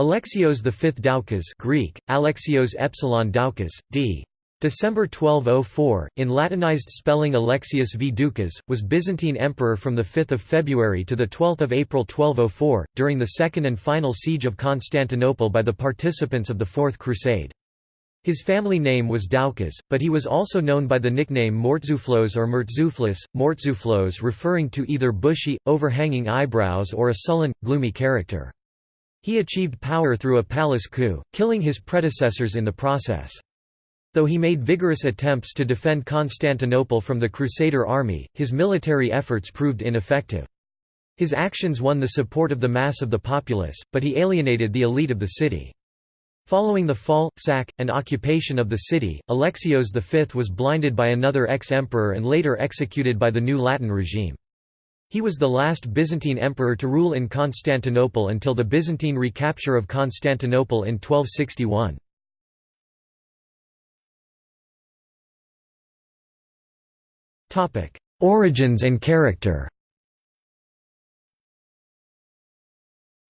Alexios V Doukas Greek, Alexios Epsilon Doukas, d. December 1204, in Latinized spelling Alexius V. Doukas, was Byzantine emperor from 5 February to 12 April 1204, during the second and final siege of Constantinople by the participants of the Fourth Crusade. His family name was Doukas, but he was also known by the nickname Mortzuflos or Murtzuflis, Mortzuflos referring to either bushy, overhanging eyebrows or a sullen, gloomy character. He achieved power through a palace coup, killing his predecessors in the process. Though he made vigorous attempts to defend Constantinople from the Crusader army, his military efforts proved ineffective. His actions won the support of the mass of the populace, but he alienated the elite of the city. Following the fall, sack, and occupation of the city, Alexios V was blinded by another ex-emperor and later executed by the new Latin regime. He was the last Byzantine emperor to rule in Constantinople until the Byzantine recapture of Constantinople in 1261. Origins and character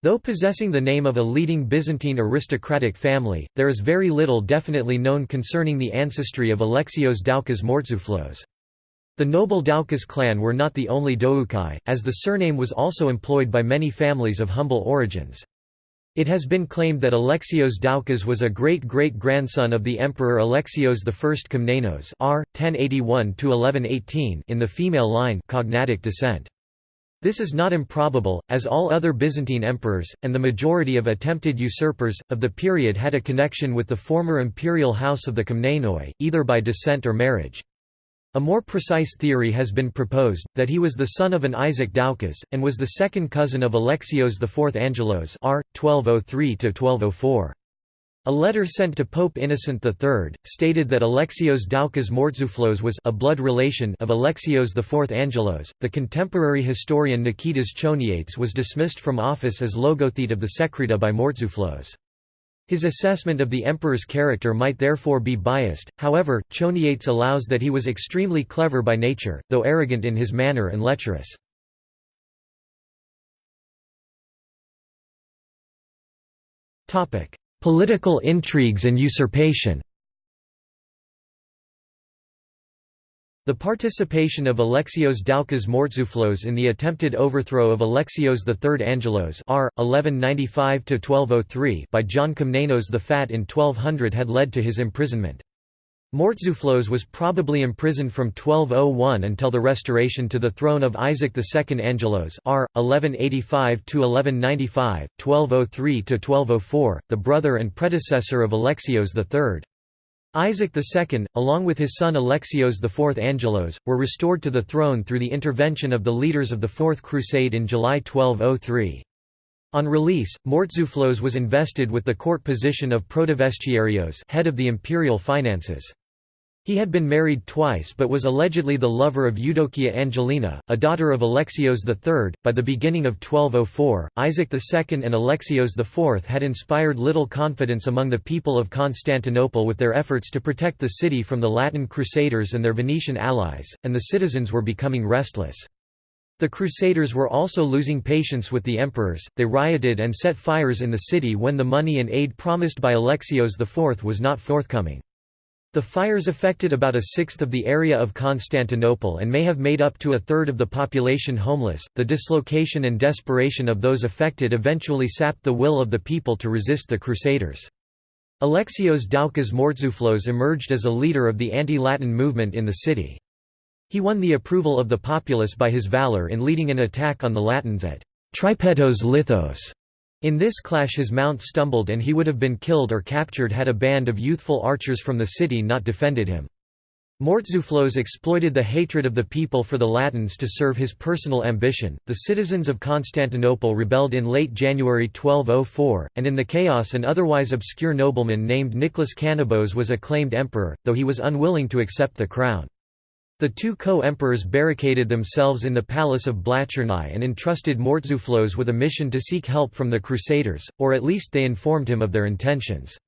Though possessing the name of a leading Byzantine aristocratic family, there is very little definitely known concerning the ancestry of Alexios Doukas Mortzuflos. The noble Doukas clan were not the only Doukai, as the surname was also employed by many families of humble origins. It has been claimed that Alexios Doukas was a great-great-grandson of the Emperor Alexios I Komnenos r. 1081 in the female line cognatic descent. This is not improbable, as all other Byzantine emperors, and the majority of attempted usurpers, of the period had a connection with the former imperial house of the Komnenoi, either by descent or marriage. A more precise theory has been proposed, that he was the son of an Isaac Doukas, and was the second cousin of Alexios IV Angelos r. 1203–1204. A letter sent to Pope Innocent III, stated that Alexios Doukas Mortzuflos was a blood relation of Alexios IV Angelos. The contemporary historian Nikitas Choniates was dismissed from office as logothete of the Sekreta by Mortzuflos. His assessment of the emperor's character might therefore be biased, however, Choniates allows that he was extremely clever by nature, though arrogant in his manner and lecherous. Political intrigues and usurpation The participation of Alexios Doukas Mortzuflos in the attempted overthrow of Alexios III Angelos r. 1195 by John Komnenos the Fat in 1200 had led to his imprisonment. Mortzuflos was probably imprisoned from 1201 until the restoration to the throne of Isaac II Angelos r. 1185–1195, 1203–1204, the brother and predecessor of Alexios III. Isaac II, along with his son Alexios IV Angelos, were restored to the throne through the intervention of the leaders of the Fourth Crusade in July 1203. On release, Mortzuflos was invested with the court position of protovestiarios head of the imperial finances. He had been married twice but was allegedly the lover of Eudokia Angelina, a daughter of Alexios III. By the beginning of 1204, Isaac II and Alexios IV had inspired little confidence among the people of Constantinople with their efforts to protect the city from the Latin Crusaders and their Venetian allies, and the citizens were becoming restless. The Crusaders were also losing patience with the emperors, they rioted and set fires in the city when the money and aid promised by Alexios IV was not forthcoming. The fires affected about a sixth of the area of Constantinople and may have made up to a third of the population homeless. The dislocation and desperation of those affected eventually sapped the will of the people to resist the Crusaders. Alexios Doukas Mortzuflos emerged as a leader of the anti-Latin movement in the city. He won the approval of the populace by his valor in leading an attack on the Latins at Tripetos Lithos in this clash his mount stumbled and he would have been killed or captured had a band of youthful archers from the city not defended him. Mortzuflos exploited the hatred of the people for the Latins to serve his personal ambition. The citizens of Constantinople rebelled in late January 1204, and in the chaos an otherwise obscure nobleman named Nicholas Kanabos was acclaimed emperor, though he was unwilling to accept the crown. The two co-emperors barricaded themselves in the palace of Blachernai and entrusted Mortzuflos with a mission to seek help from the Crusaders, or at least they informed him of their intentions.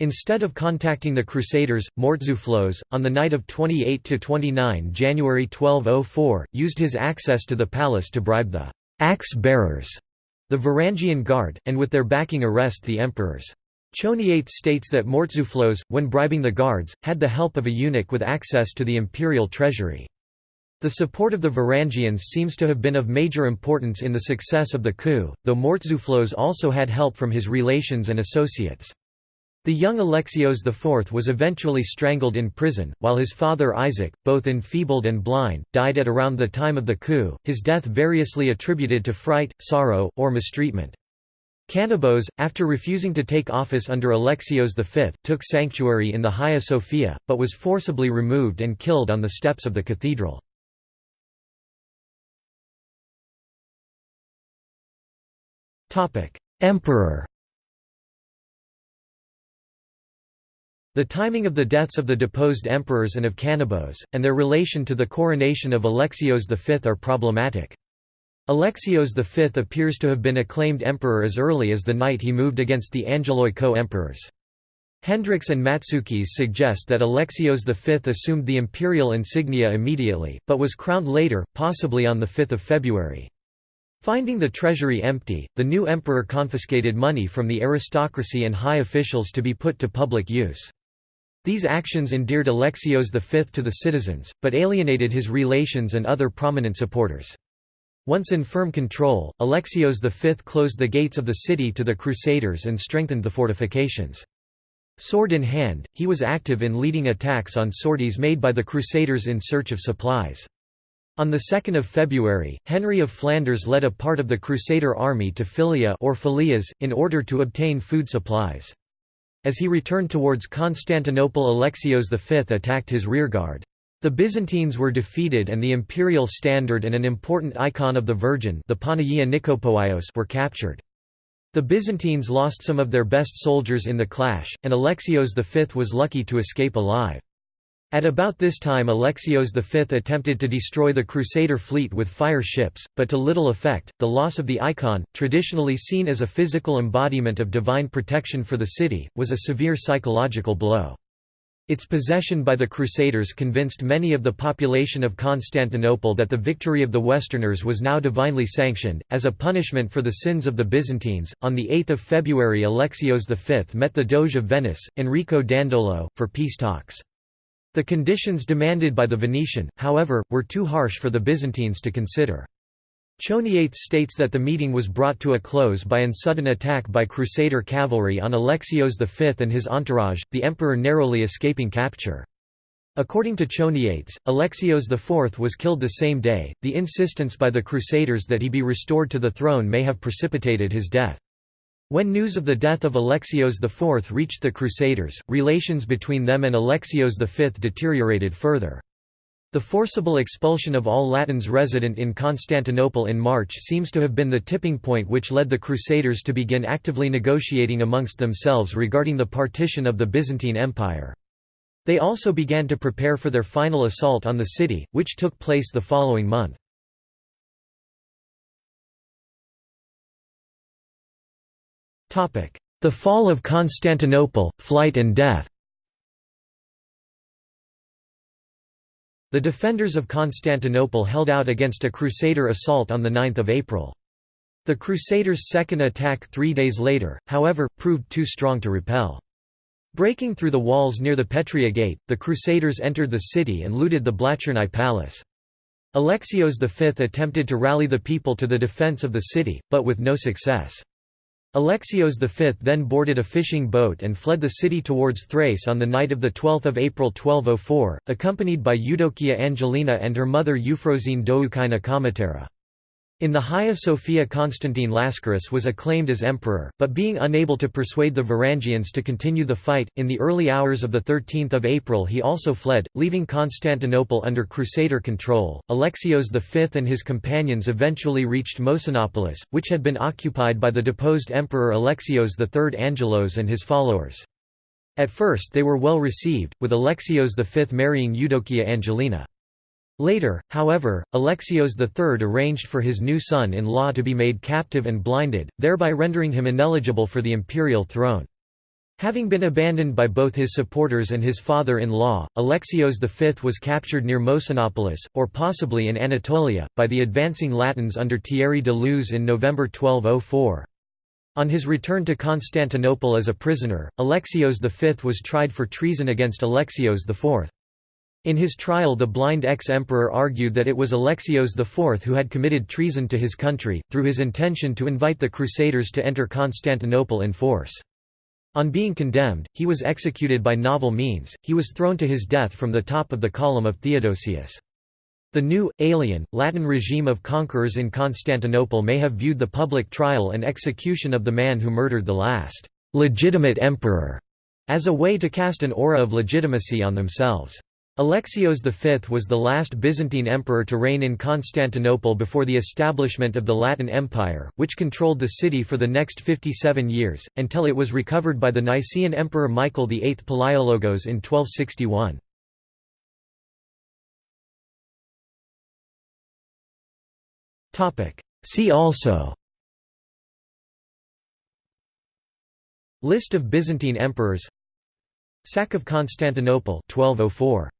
Instead of contacting the Crusaders, Mortzuflos, on the night of 28–29 January 1204, used his access to the palace to bribe the «axe-bearers» the Varangian Guard, and with their backing arrest the emperors. Choniates states that Mortzuflos, when bribing the guards, had the help of a eunuch with access to the imperial treasury. The support of the Varangians seems to have been of major importance in the success of the coup, though Mortzuflos also had help from his relations and associates. The young Alexios IV was eventually strangled in prison, while his father Isaac, both enfeebled and blind, died at around the time of the coup, his death variously attributed to fright, sorrow, or mistreatment. Kanabos, after refusing to take office under Alexios V, took sanctuary in the Hagia Sophia, but was forcibly removed and killed on the steps of the cathedral. Emperor The timing of the deaths of the deposed emperors and of Kanabos, and their relation to the coronation of Alexios V are problematic. Alexios V appears to have been acclaimed emperor as early as the night he moved against the Angeloi co-emperors. Hendricks and Matsoukas suggest that Alexios V assumed the imperial insignia immediately, but was crowned later, possibly on 5 February. Finding the treasury empty, the new emperor confiscated money from the aristocracy and high officials to be put to public use. These actions endeared Alexios V to the citizens, but alienated his relations and other prominent supporters. Once in firm control, Alexios V closed the gates of the city to the Crusaders and strengthened the fortifications. Sword in hand, he was active in leading attacks on sorties made by the Crusaders in search of supplies. On 2 February, Henry of Flanders led a part of the Crusader army to Philia or Philias, in order to obtain food supplies. As he returned towards Constantinople Alexios V attacked his rearguard. The Byzantines were defeated and the imperial standard and an important icon of the Virgin the Panagia Nikopoios were captured. The Byzantines lost some of their best soldiers in the clash, and Alexios V was lucky to escape alive. At about this time Alexios V attempted to destroy the Crusader fleet with fire ships, but to little effect. The loss of the icon, traditionally seen as a physical embodiment of divine protection for the city, was a severe psychological blow. Its possession by the Crusaders convinced many of the population of Constantinople that the victory of the Westerners was now divinely sanctioned. As a punishment for the sins of the Byzantines, on 8 February Alexios V met the Doge of Venice, Enrico Dandolo, for peace talks. The conditions demanded by the Venetian, however, were too harsh for the Byzantines to consider. Choniates states that the meeting was brought to a close by an sudden attack by Crusader cavalry on Alexios V and his entourage, the emperor narrowly escaping capture. According to Choniates, Alexios IV was killed the same day. The insistence by the Crusaders that he be restored to the throne may have precipitated his death. When news of the death of Alexios IV reached the Crusaders, relations between them and Alexios V deteriorated further. The forcible expulsion of all Latins resident in Constantinople in March seems to have been the tipping point which led the Crusaders to begin actively negotiating amongst themselves regarding the partition of the Byzantine Empire. They also began to prepare for their final assault on the city, which took place the following month. The fall of Constantinople, flight and death The defenders of Constantinople held out against a Crusader assault on 9 April. The Crusaders' second attack three days later, however, proved too strong to repel. Breaking through the walls near the Petria Gate, the Crusaders entered the city and looted the Blachernai Palace. Alexios V attempted to rally the people to the defence of the city, but with no success. Alexios V then boarded a fishing boat and fled the city towards Thrace on the night of 12 April 1204, accompanied by Eudokia Angelina and her mother Euphrosyne Doukaina Kamatera. In the Hagia Sophia Constantine Lascaris was acclaimed as emperor, but being unable to persuade the Varangians to continue the fight, in the early hours of 13 April he also fled, leaving Constantinople under Crusader control. Alexios V and his companions eventually reached Mosynopolis, which had been occupied by the deposed emperor Alexios III Angelos and his followers. At first they were well received, with Alexios V marrying Eudokia Angelina. Later, however, Alexios III arranged for his new son-in-law to be made captive and blinded, thereby rendering him ineligible for the imperial throne. Having been abandoned by both his supporters and his father-in-law, Alexios V was captured near Mosynopolis, or possibly in Anatolia, by the advancing Latins under Thierry de Loos in November 1204. On his return to Constantinople as a prisoner, Alexios V was tried for treason against Alexios IV. In his trial the blind ex-emperor argued that it was Alexios IV who had committed treason to his country, through his intention to invite the Crusaders to enter Constantinople in force. On being condemned, he was executed by novel means, he was thrown to his death from the top of the column of Theodosius. The new, alien, Latin regime of conquerors in Constantinople may have viewed the public trial and execution of the man who murdered the last legitimate emperor as a way to cast an aura of legitimacy on themselves. Alexios V was the last Byzantine emperor to reign in Constantinople before the establishment of the Latin Empire, which controlled the city for the next 57 years, until it was recovered by the Nicaean Emperor Michael VIII Palaiologos in 1261. See also List of Byzantine emperors Sack of Constantinople 1204